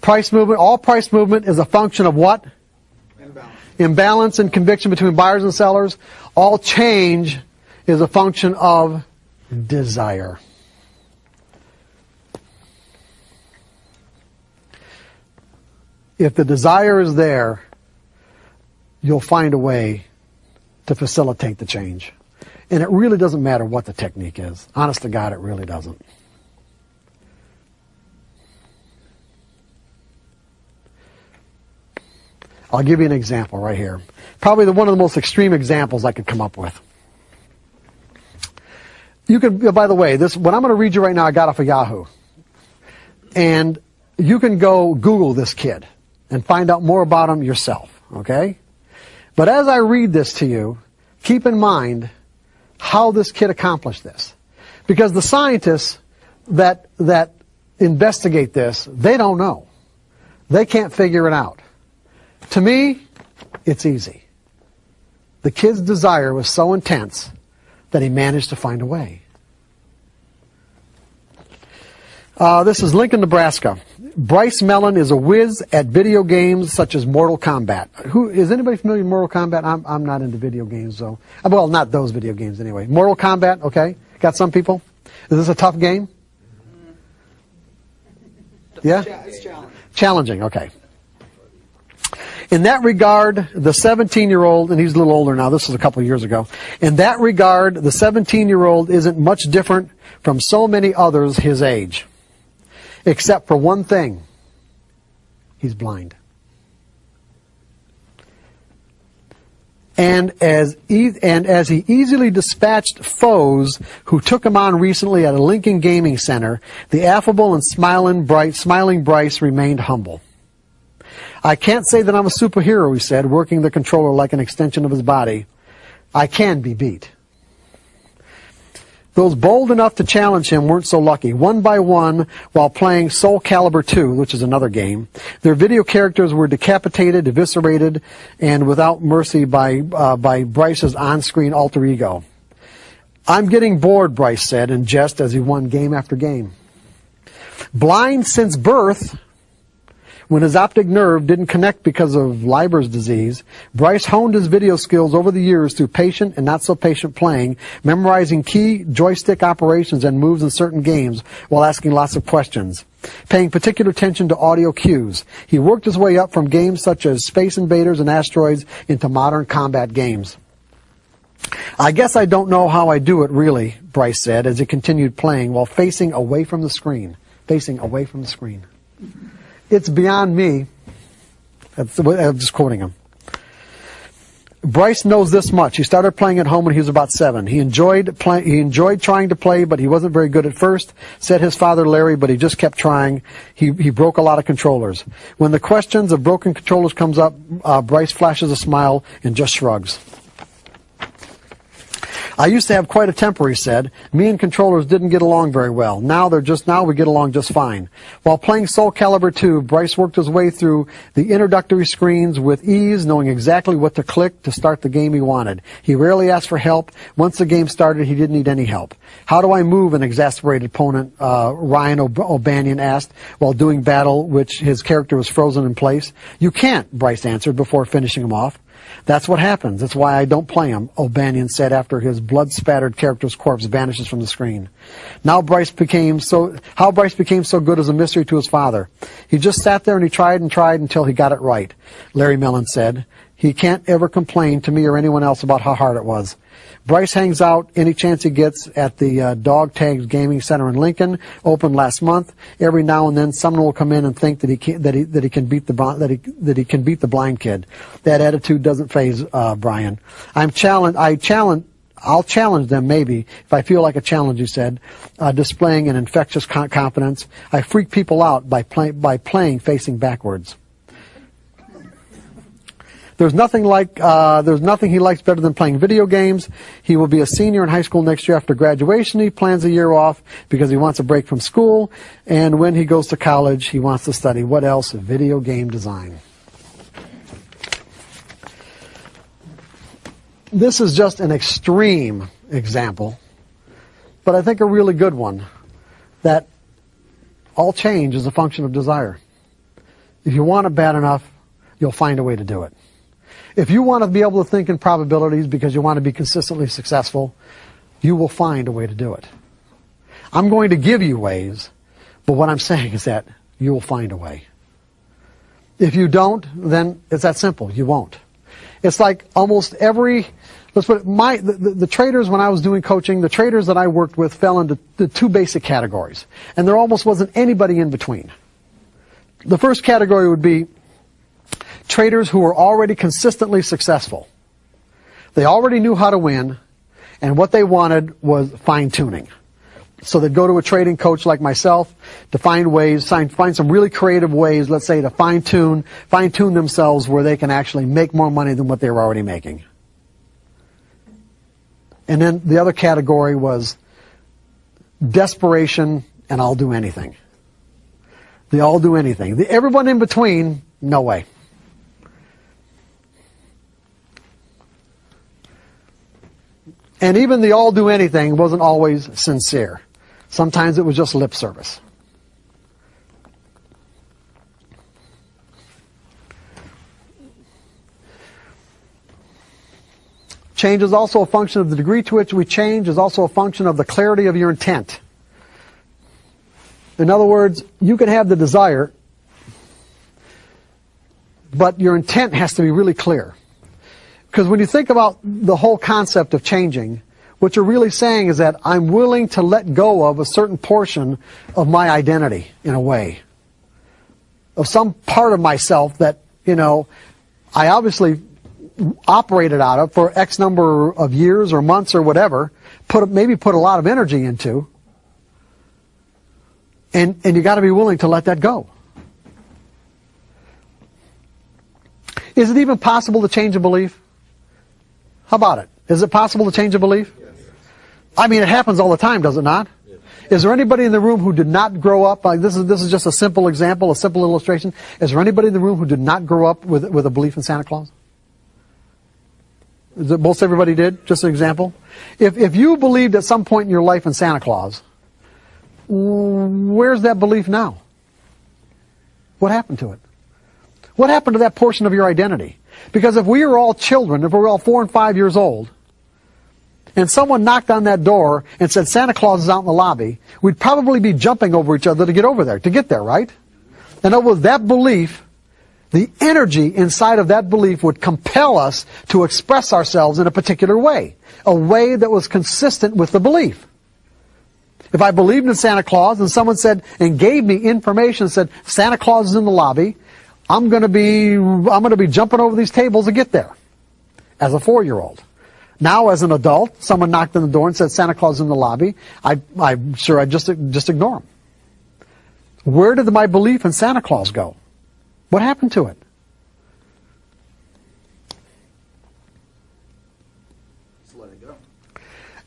Price movement, all price movement is a function of what? Imbalance. Imbalance and conviction between buyers and sellers. All change is a function of desire. If the desire is there, you'll find a way to facilitate the change. And it really doesn't matter what the technique is. Honest to God, it really doesn't. I'll give you an example right here. Probably the, one of the most extreme examples I could come up with. You can, by the way, this, what I'm going to read you right now, I got off of Yahoo. And you can go Google this kid and find out more about him yourself, okay? But as I read this to you, keep in mind how this kid accomplished this. Because the scientists that, that investigate this, they don't know. They can't figure it out. To me, it's easy. The kid's desire was so intense that he managed to find a way. Uh, this is Lincoln, Nebraska. Bryce Mellon is a whiz at video games such as Mortal Kombat. Who is anybody familiar with Mortal Kombat? I'm I'm not into video games, though. Uh, Well, not those video games anyway. Mortal Kombat, okay. Got some people. Is this a tough game? Yeah. It's challenging. Challenging, okay. In that regard, the 17 year old, and he's a little older now, this was a couple of years ago. In that regard, the 17 year old isn't much different from so many others his age. Except for one thing. He's blind. And as, e- and as he easily dispatched foes who took him on recently at a Lincoln Gaming Center, the affable and smiling, bright, smiling Bryce remained humble. I can't say that I'm a superhero, he said, working the controller like an extension of his body. I can be beat. Those bold enough to challenge him weren't so lucky. One by one, while playing Soul Calibur 2, which is another game, their video characters were decapitated, eviscerated, and without mercy by, uh, by Bryce's on-screen alter ego. I'm getting bored, Bryce said in jest as he won game after game. Blind since birth, when his optic nerve didn't connect because of Leber's disease, Bryce honed his video skills over the years through patient and not so patient playing, memorizing key joystick operations and moves in certain games while asking lots of questions. Paying particular attention to audio cues. He worked his way up from games such as Space Invaders and Asteroids into modern combat games. I guess I don't know how I do it really, Bryce said as he continued playing while facing away from the screen. Facing away from the screen. It's beyond me. I'm just quoting him. Bryce knows this much. He started playing at home when he was about seven. He enjoyed play, he enjoyed trying to play, but he wasn't very good at first. Said his father Larry, but he just kept trying. He he broke a lot of controllers. When the questions of broken controllers comes up, uh, Bryce flashes a smile and just shrugs. I used to have quite a temper, he said. Me and controllers didn't get along very well. Now they're just now we get along just fine. While playing Soul Calibur 2, Bryce worked his way through the introductory screens with ease, knowing exactly what to click to start the game he wanted. He rarely asked for help. Once the game started, he didn't need any help. How do I move an exasperated opponent? Uh, Ryan Ob- O'Banion asked while doing battle, which his character was frozen in place. You can't, Bryce answered before finishing him off. That's what happens. That's why I don't play him, O'Banion said after his blood-spattered character's corpse vanishes from the screen. Now Bryce became so, how Bryce became so good is a mystery to his father. He just sat there and he tried and tried until he got it right, Larry Mellon said. He can't ever complain to me or anyone else about how hard it was. Bryce hangs out any chance he gets at the uh, Dog Tags Gaming Center in Lincoln, opened last month. Every now and then, someone will come in and think that he can, that he that he can beat the that he that he can beat the blind kid. That attitude doesn't phase uh, Brian. I'm challenged. I challenge. I'll challenge them maybe if I feel like a challenge. He said, uh, displaying an infectious con- confidence. I freak people out by play, by playing facing backwards. There's nothing like uh, there's nothing he likes better than playing video games. He will be a senior in high school next year after graduation. He plans a year off because he wants a break from school, and when he goes to college, he wants to study what else? Video game design. This is just an extreme example, but I think a really good one. That all change is a function of desire. If you want it bad enough, you'll find a way to do it. If you want to be able to think in probabilities because you want to be consistently successful, you will find a way to do it. I'm going to give you ways, but what I'm saying is that you will find a way. If you don't, then it's that simple. You won't. It's like almost every, let's put it, my, the, the, the traders when I was doing coaching, the traders that I worked with fell into the two basic categories. And there almost wasn't anybody in between. The first category would be traders who were already consistently successful. They already knew how to win, and what they wanted was fine tuning. So they'd go to a trading coach like myself to find ways, find, some really creative ways, let's say, to fine tune, fine tune themselves where they can actually make more money than what they were already making. And then the other category was desperation and I'll do anything. The I'll do anything. The, everyone in between, no way. And even the all do anything wasn't always sincere. Sometimes it was just lip service. Change is also a function of the degree to which we change is also a function of the clarity of your intent. In other words, you can have the desire, but your intent has to be really clear. Because when you think about the whole concept of changing, what you're really saying is that I'm willing to let go of a certain portion of my identity, in a way. Of some part of myself that, you know, I obviously operated out of for X number of years or months or whatever, put maybe put a lot of energy into, and, and you gotta be willing to let that go. Is it even possible to change a belief? How about it? Is it possible to change a belief? I mean, it happens all the time, does it not? Is there anybody in the room who did not grow up? Like this is this is just a simple example, a simple illustration. Is there anybody in the room who did not grow up with with a belief in Santa Claus? Most everybody did? Just an example. If if you believed at some point in your life in Santa Claus, where's that belief now? What happened to it? What happened to that portion of your identity? Because if we were all children, if we were all four and five years old, and someone knocked on that door and said Santa Claus is out in the lobby, we'd probably be jumping over each other to get over there, to get there, right? And was that belief, the energy inside of that belief would compel us to express ourselves in a particular way, a way that was consistent with the belief. If I believed in Santa Claus and someone said and gave me information said Santa Claus is in the lobby, I'm going to be I'm going to be jumping over these tables to get there. As a 4-year-old. Now as an adult, someone knocked on the door and said Santa Claus is in the lobby, I I'm sure I just just ignore them. Where did my belief in Santa Claus go? What happened to it? Just let it go.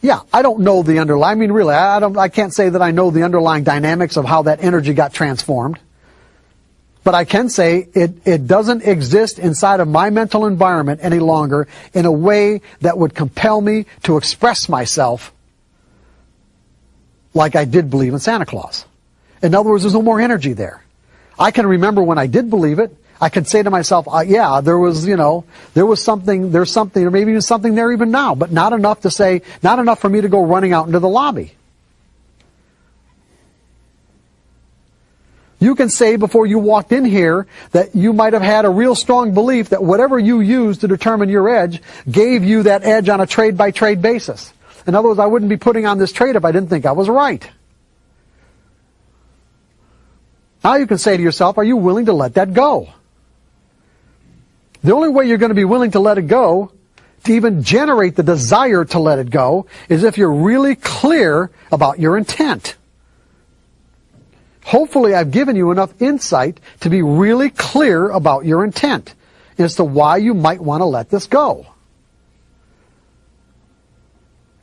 Yeah, I don't know the underlying. I mean, really, I don't. I can't say that I know the underlying dynamics of how that energy got transformed. But I can say it, it doesn't exist inside of my mental environment any longer in a way that would compel me to express myself like I did believe in Santa Claus. In other words, there's no more energy there. I can remember when I did believe it. I could say to myself, uh, yeah, there was, you know, there was something, there's something, or maybe even something there even now, but not enough to say, not enough for me to go running out into the lobby. You can say before you walked in here that you might have had a real strong belief that whatever you used to determine your edge gave you that edge on a trade by trade basis. In other words, I wouldn't be putting on this trade if I didn't think I was right. Now you can say to yourself, are you willing to let that go? The only way you're going to be willing to let it go, to even generate the desire to let it go, is if you're really clear about your intent. Hopefully I've given you enough insight to be really clear about your intent as to why you might want to let this go.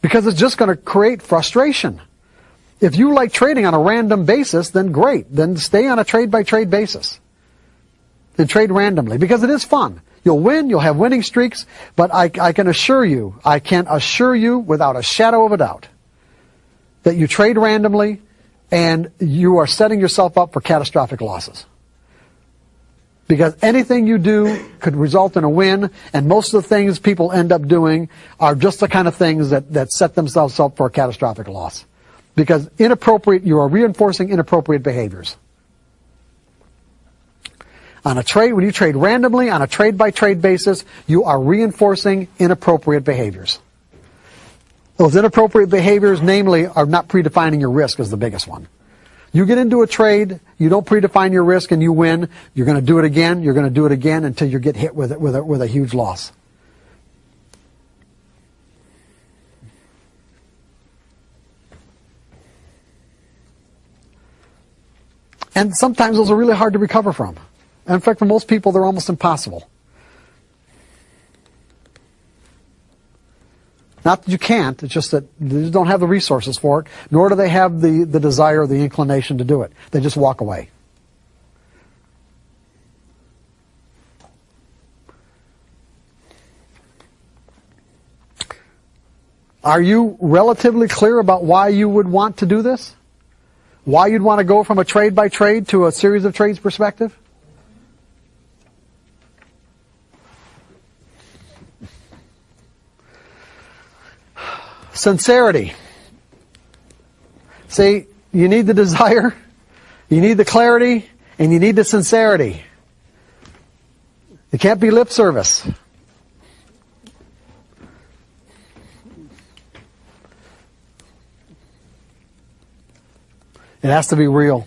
Because it's just going to create frustration. If you like trading on a random basis, then great. Then stay on a trade by trade basis. And trade randomly because it is fun. You'll win, you'll have winning streaks, but I, I can assure you, I can assure you without a shadow of a doubt that you trade randomly and you are setting yourself up for catastrophic losses. Because anything you do could result in a win, and most of the things people end up doing are just the kind of things that, that set themselves up for a catastrophic loss. Because inappropriate, you are reinforcing inappropriate behaviors. On a trade, when you trade randomly, on a trade by trade basis, you are reinforcing inappropriate behaviors. Those inappropriate behaviors, namely, are not predefining your risk is the biggest one. You get into a trade, you don't predefine your risk and you win, you're going to do it again, you're going to do it again until you get hit with it with a, with a huge loss. And sometimes those are really hard to recover from. And in fact, for most people, they're almost impossible. Not that you can't, it's just that they don't have the resources for it, nor do they have the, the desire or the inclination to do it. They just walk away. Are you relatively clear about why you would want to do this? Why you'd want to go from a trade by trade to a series of trades perspective? Sincerity. See, you need the desire, you need the clarity, and you need the sincerity. It can't be lip service. It has to be real.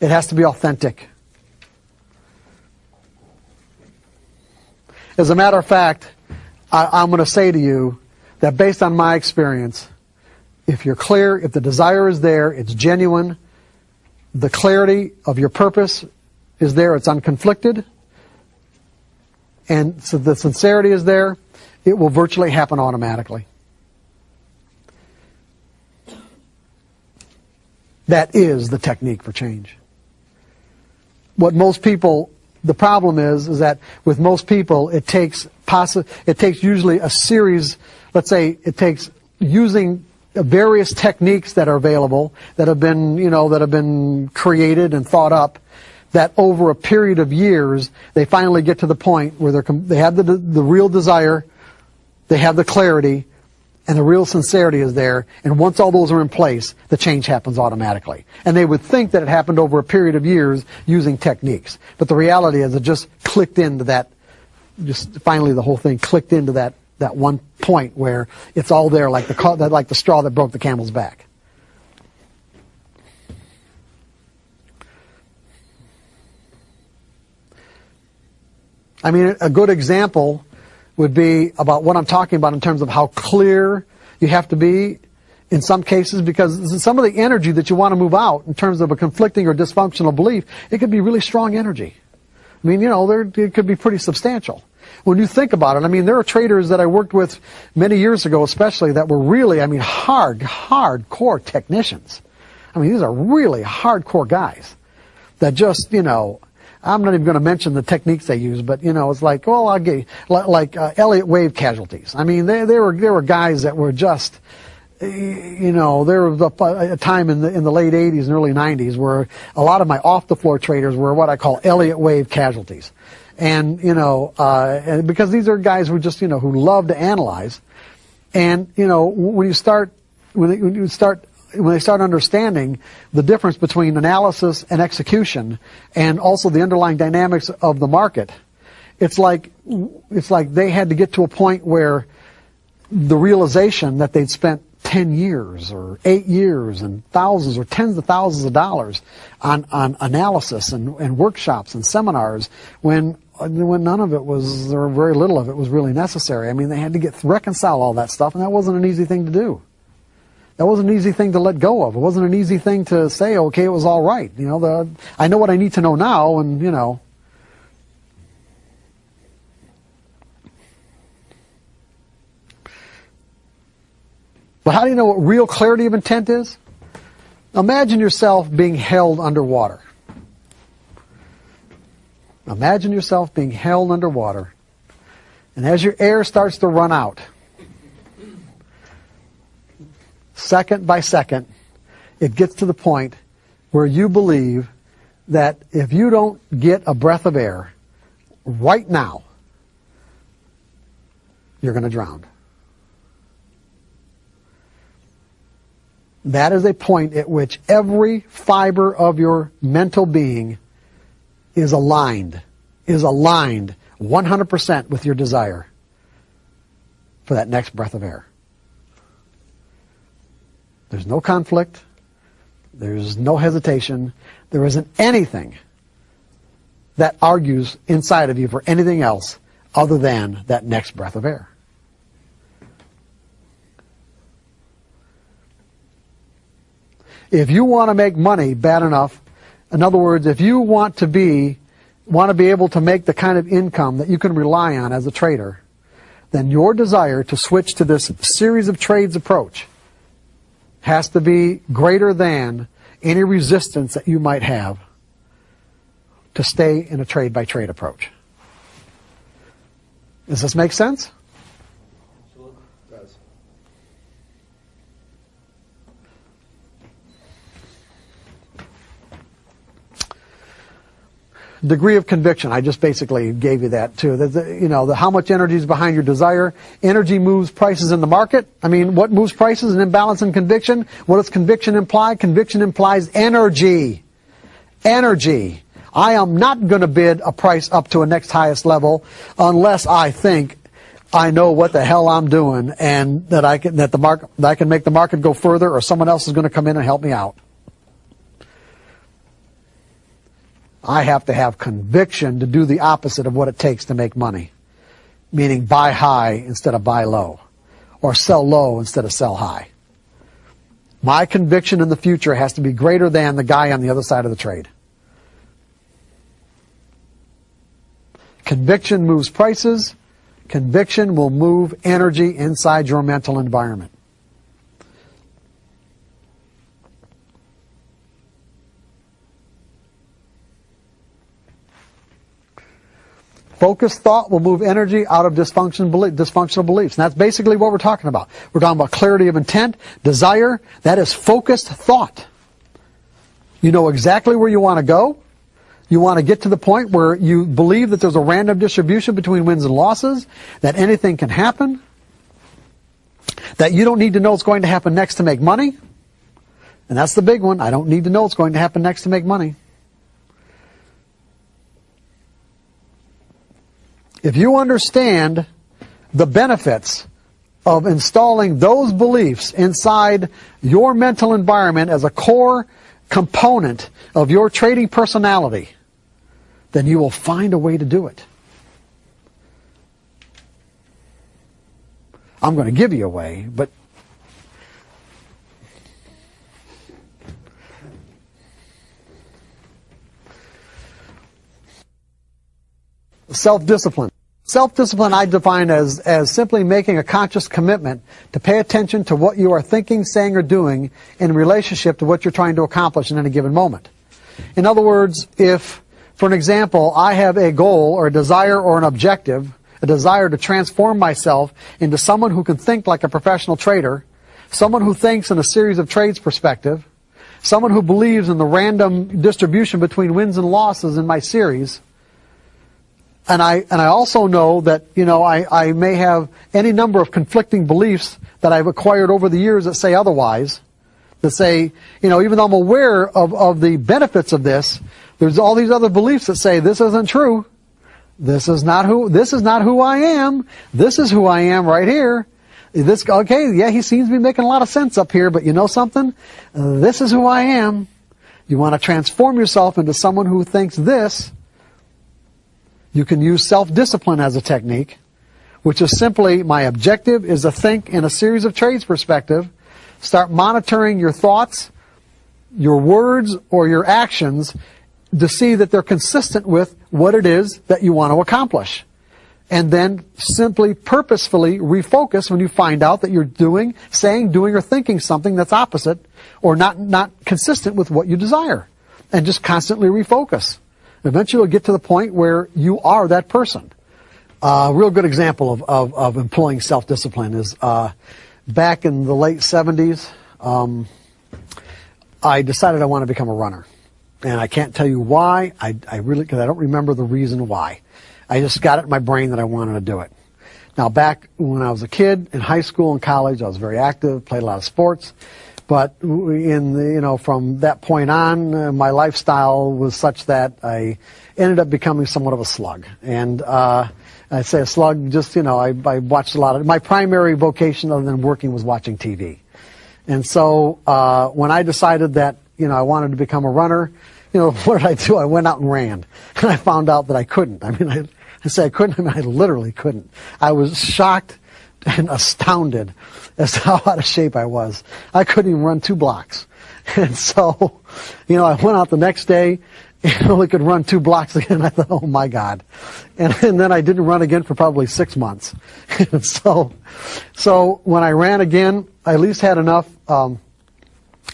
It has to be authentic. As a matter of fact, I, am going to say to you that based on my experience, if you're clear, if the desire is there, it's genuine, the clarity of your purpose is there, it's unconflicted, and so the sincerity is there, it will virtually happen automatically. That is the technique for change. What most people, the problem is, is that with most people, it takes possi- it takes usually a series, let's say it takes using various techniques that are available, that have been, you know, that have been created and thought up, that over a period of years, they finally get to the point where they have the, the real desire, they have the clarity, and the real sincerity is there, and once all those are in place, the change happens automatically. And they would think that it happened over a period of years using techniques. But the reality is it just clicked into that, just finally the whole thing clicked into that, that one point where it's all there, like the like the straw that broke the camel's back. I mean, a good example would be about what I'm talking about in terms of how clear you have to be in some cases because some of the energy that you want to move out in terms of a conflicting or dysfunctional belief, it could be really strong energy. I mean, you know, there, it could be pretty substantial. When you think about it, I mean, there are traders that I worked with many years ago, especially, that were really, I mean, hard, hardcore technicians. I mean, these are really hardcore guys that just, you know, I'm not even going to mention the techniques they use, but you know, it's like, well, I'll get like uh, Elliott wave casualties. I mean, they, they were there were guys that were just, you know, there was a, a time in the in the late '80s and early '90s where a lot of my off the floor traders were what I call Elliott wave casualties, and you know, uh, and because these are guys who just you know who love to analyze, and you know, when you start when, they, when you start when they start understanding the difference between analysis and execution and also the underlying dynamics of the market, it's like, it's like they had to get to a point where the realization that they'd spent 10 years or 8 years and thousands or tens of thousands of dollars on, on analysis and, and workshops and seminars when Uh, when none of it was, or very little of it was really necessary. I mean, they had to get reconcile all that stuff, and that wasn't an easy thing to do that wasn't an easy thing to let go of. It wasn't an easy thing to say, okay, it was all right. You know, the, I know what I need to know now, and you know. But how do you know what real clarity of intent is? Imagine yourself being held underwater. Imagine yourself being held underwater. And as your air starts to run out, second by second, it gets to the point where you believe that if you don't get a breath of air right now, you're going to drown. That is a point at which every fiber of your mental being is aligned, is aligned 100% with your desire for that next breath of air. There's no conflict. There's no hesitation. There isn't anything that argues inside of you for anything else other than that next breath of air. If you want to make money bad enough, in other words, if you want to be, want to be able to make the kind of income that you can rely on as a trader, then your desire to switch to this series of trades approach has to be greater than any resistance that you might have to stay in a trade by trade approach. Does this make sense? Degree of conviction. I just basically gave you that too. The, you know, the, how much energy is behind your desire. Energy moves prices in the market. I mean, what moves prices? An imbalance in conviction. What does conviction imply? Conviction implies energy. Energy. I am not going to bid a price up to a next highest level unless I think I know what the hell I'm doing and that I can, that the market, that I can make the market go further or someone else is going to come in and help me out. I have to have conviction to do the opposite of what it takes to make money. Meaning buy high instead of buy low. Or sell low instead of sell high. My conviction in the future has to be greater than the guy on the other side of the trade. Conviction moves prices. Conviction will move energy inside your mental environment. Focused thought will move energy out of dysfunction, dysfunctional beliefs. And that's basically what we're talking about. We're talking about clarity of intent, desire. That is focused thought. You know exactly where you want to go. You want to get to the point where you believe that there's a random distribution between wins and losses, that anything can happen, that you don't need to know what's going to happen next to make money. And that's the big one. I don't need to know what's going to happen next to make money. If you understand the benefits of installing those beliefs inside your mental environment as a core component of your trading personality, then you will find a way to do it. I'm going to give you a way, but self-discipline. Self-discipline I define as, as simply making a conscious commitment to pay attention to what you are thinking, saying, or doing in relationship to what you're trying to accomplish in any given moment. In other words, if, for an example, I have a goal or a desire or an objective, a desire to transform myself into someone who can think like a professional trader, someone who thinks in a series of trades perspective, someone who believes in the random distribution between wins and losses in my series, and I and I also know that you know I, I may have any number of conflicting beliefs that I've acquired over the years that say otherwise. That say, you know, even though I'm aware of, of the benefits of this, there's all these other beliefs that say this isn't true. This is not who this is not who I am. This is who I am right here. This okay, yeah, he seems to be making a lot of sense up here, but you know something? This is who I am. You want to transform yourself into someone who thinks this you can use self-discipline as a technique, which is simply my objective is to think in a series of trades perspective, start monitoring your thoughts, your words, or your actions to see that they're consistent with what it is that you want to accomplish. And then simply purposefully refocus when you find out that you're doing, saying, doing, or thinking something that's opposite or not, not consistent with what you desire. And just constantly refocus. Eventually, you'll get to the point where you are that person. A real good example of, of, of employing self-discipline is uh, back in the late 70s, um, I decided I want to become a runner. And I can't tell you why. I, I really, because I don't remember the reason why. I just got it in my brain that I wanted to do it. Now, back when I was a kid in high school and college, I was very active, played a lot of sports. But in the, you know, from that point on, uh, my lifestyle was such that I ended up becoming somewhat of a slug. And uh, I say a slug, just you know, I, I watched a lot of. My primary vocation, other than working, was watching TV. And so uh, when I decided that you know I wanted to become a runner, you know, what did I do? I went out and ran, and I found out that I couldn't. I mean, I, I say I couldn't. I mean, I literally couldn't. I was shocked and astounded as to how out of shape I was. I couldn't even run two blocks. And so, you know, I went out the next day and only could run two blocks again. I thought, oh my God. And, and then I didn't run again for probably six months. and so, so when I ran again, I at least had enough, um,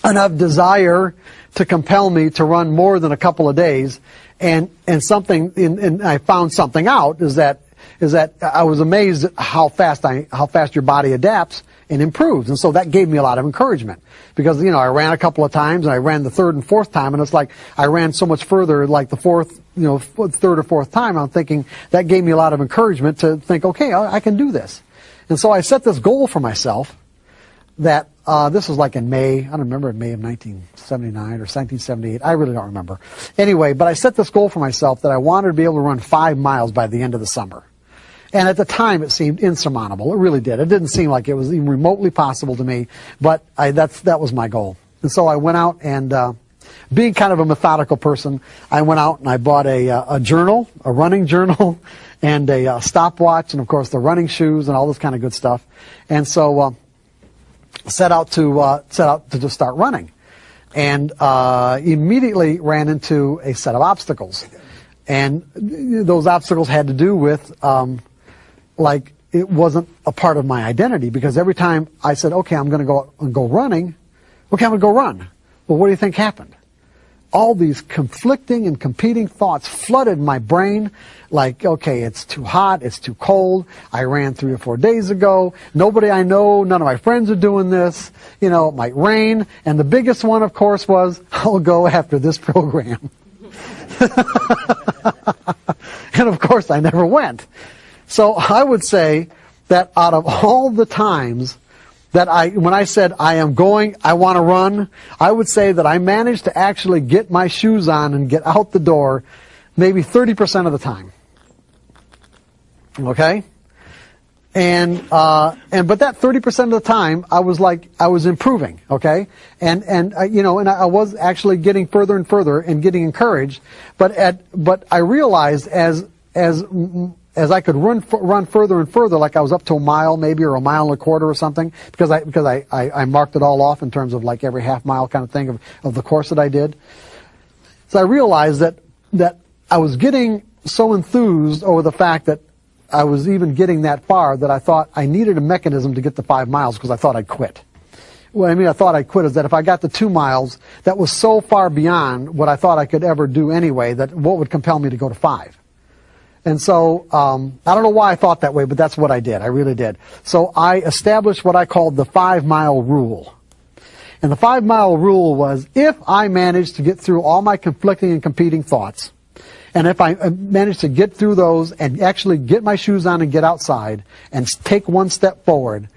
enough desire to compel me to run more than a couple of days. And, and something, and I found something out is that is that I was amazed at how fast I, how fast your body adapts and improves. And so that gave me a lot of encouragement because, you know, I ran a couple of times and I ran the third and fourth time and it's like I ran so much further like the fourth, you know, third or fourth time. I'm thinking that gave me a lot of encouragement to think, okay, I, I can do this. And so I set this goal for myself that uh, this was like in May, I don't remember, in May of 1979 or 1978. I really don't remember. Anyway, but I set this goal for myself that I wanted to be able to run five miles by the end of the summer. And at the time, it seemed insurmountable. It really did. It didn't seem like it was even remotely possible to me, but I, that's, that was my goal. And so I went out and, uh, being kind of a methodical person, I went out and I bought a, uh, a journal, a running journal, and a uh, stopwatch, and of course the running shoes and all this kind of good stuff. And so, uh, set out to, uh, set out to just start running. And, uh, immediately ran into a set of obstacles. And those obstacles had to do with, um, like it wasn't a part of my identity because every time I said, okay, I'm going to go and go running, okay, I'm going to go run. Well, what do you think happened? All these conflicting and competing thoughts flooded my brain like, okay, it's too hot, it's too cold, I ran three or four days ago, nobody I know, none of my friends are doing this, you know, it might rain, and the biggest one, of course, was, I'll go after this program. and of course, I never went. So I would say that out of all the times that I, when I said I am going, I want to run, I would say that I managed to actually get my shoes on and get out the door maybe 30% of the time. Okay? And, uh, and, but that 30% of the time, I was like, I was improving, okay? And, and, uh, you know, and I, I was actually getting further and further and getting encouraged. But at, but I realized as, as as I could run run further and further, like I was up to a mile maybe or a mile and a quarter or something, because I because I, I, I marked it all off in terms of like every half mile kind of thing of, of the course that I did. So I realized that that I was getting so enthused over the fact that I was even getting that far that I thought I needed a mechanism to get the five miles because I thought I'd quit. What I mean I thought I'd quit is that if I got the two miles, that was so far beyond what I thought I could ever do anyway that what would compel me to go to five. And so um, I don't know why I thought that way, but that's what I did. I really did. So I established what I called the five mile rule. And the five mile rule was if I managed to get through all my conflicting and competing thoughts, and if I uh, managed to get through those and actually get my shoes on and get outside and take one step forward,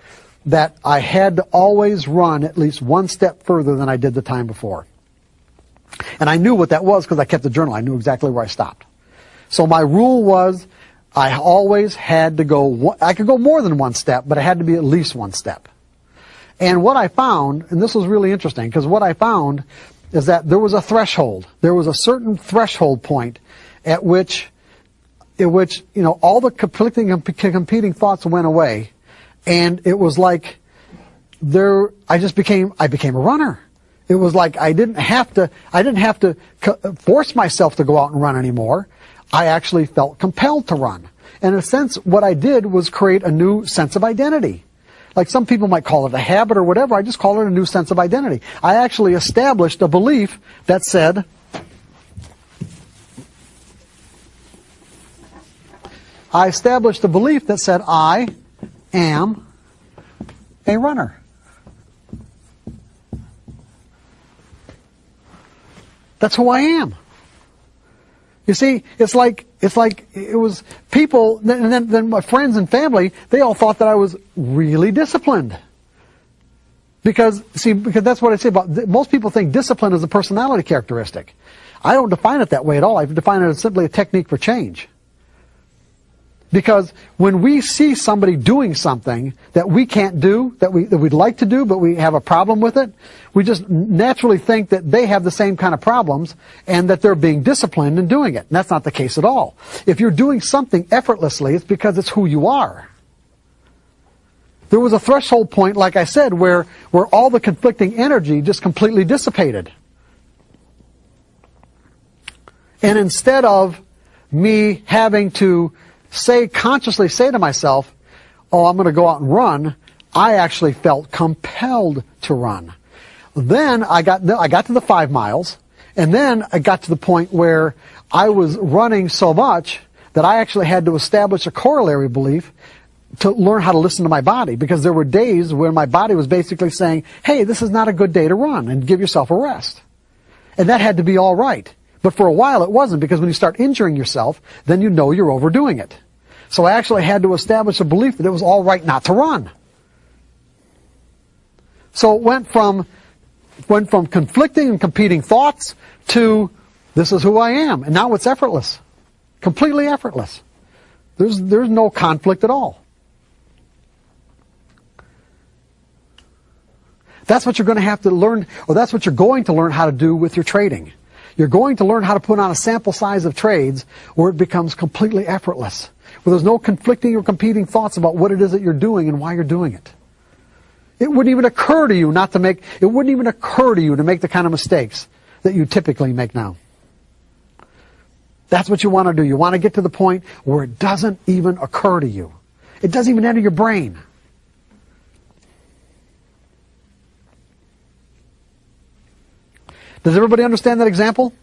that I had to always run at least one step further than I did the time before. And I knew what that was because I kept the journal. I knew exactly where I stopped. So my rule was I always had to go, I could go more than one step, but it had to be at least one step. And what I found, and this was really interesting, because what I found is that there was a threshold. There was a certain threshold point at which, at which, you know, all the conflicting and competing thoughts went away. And it was like, there, I just became, I became a runner. It was like I didn't have to, I didn't have to force myself to go out and run anymore. I actually felt compelled to run. And in a sense, what I did was create a new sense of identity. Like some people might call it a habit or whatever, I just call it a new sense of identity. I actually established a belief that said, I established a belief that said, I am a runner. That's who I am. You see, it's like it's like it was people, and then, then my friends and family. They all thought that I was really disciplined. Because see, because that's what I say about most people think discipline is a personality characteristic. I don't define it that way at all. I define it as simply a technique for change. Because when we see somebody doing something that we can't do, that, we, that we'd like to do, but we have a problem with it, we just naturally think that they have the same kind of problems and that they're being disciplined in doing it. And that's not the case at all. If you're doing something effortlessly, it's because it's who you are. There was a threshold point, like I said, where, where all the conflicting energy just completely dissipated. And instead of me having to say, consciously say to myself, oh, I'm going to go out and run, I actually felt compelled to run. Then I got, I got to the five miles, and then I got to the point where I was running so much that I actually had to establish a corollary belief to learn how to listen to my body because there were days when my body was basically saying, hey, this is not a good day to run and give yourself a rest. And that had to be all right. But for a while it wasn't because when you start injuring yourself, then you know you're overdoing it. So I actually had to establish a belief that it was all right not to run. So it went from, went from conflicting and competing thoughts to this is who I am. And now it's effortless. Completely effortless. There's, there's no conflict at all. That's what you're going to have to learn, or that's what you're going to learn how to do with your trading. You're going to learn how to put on a sample size of trades where it becomes completely effortless, where there's no conflicting or competing thoughts about what it is that you're doing and why you're doing it. It wouldn't even occur to you not to make, it wouldn't even occur to you to make the kind of mistakes that you typically make now. That's what you want to do. You want to get to the point where it doesn't even occur to you. It doesn't even enter your brain. Does everybody understand that example?